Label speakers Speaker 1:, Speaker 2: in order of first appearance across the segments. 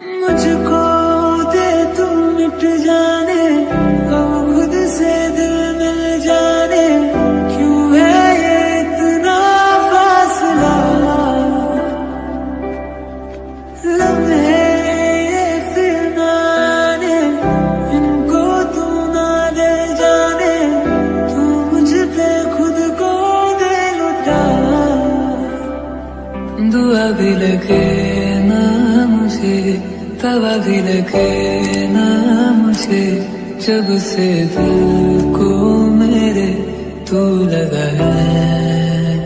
Speaker 1: मुझको दे तुम मिट जाने तवा भी लगे ना मुझे, जब से दिल को मेरे तू लगा है।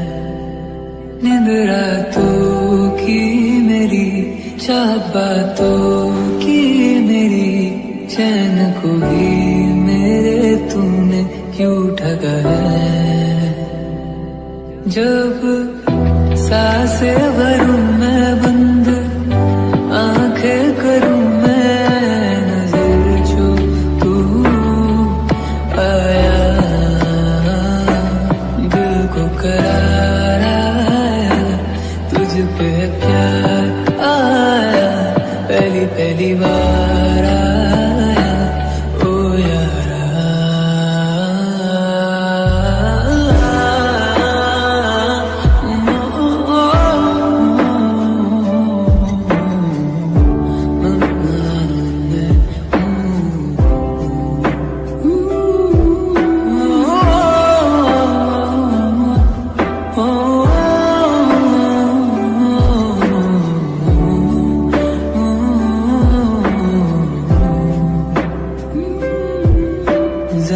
Speaker 1: नींद रातों की मेरी चाह बातों की मेरी, चैन को भी मेरे तुमने क्यों ठगा है? जब साँसें भरूं मैं happy birthday.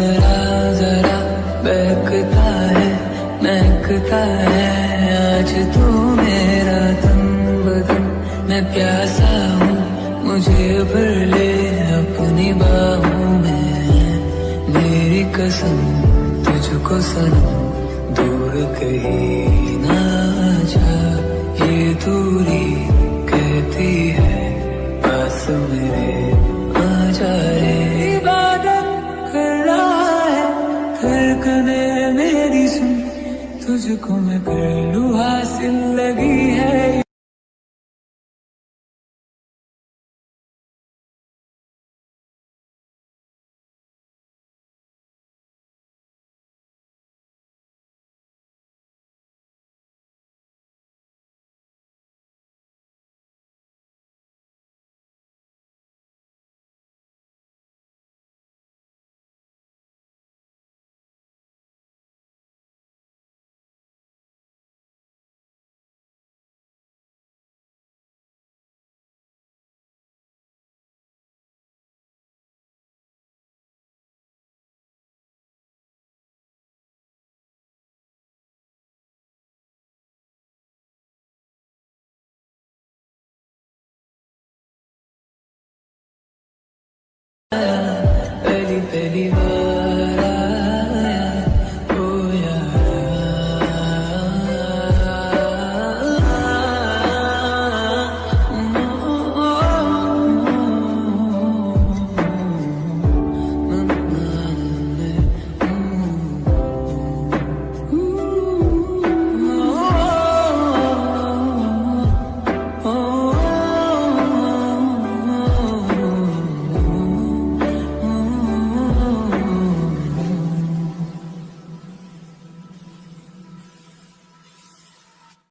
Speaker 1: जरा जरा बहकता है, महकता है। आज तू मेरा तन बदन मैं प्यासा हूँ, मुझे भर ले अपनी बाहों में। मेरी कसम तुझको सनम, दूर कहीं ना जा, ये दूरी धड़कने मेरी सुन तुझको मैं कर हासिल लगी है।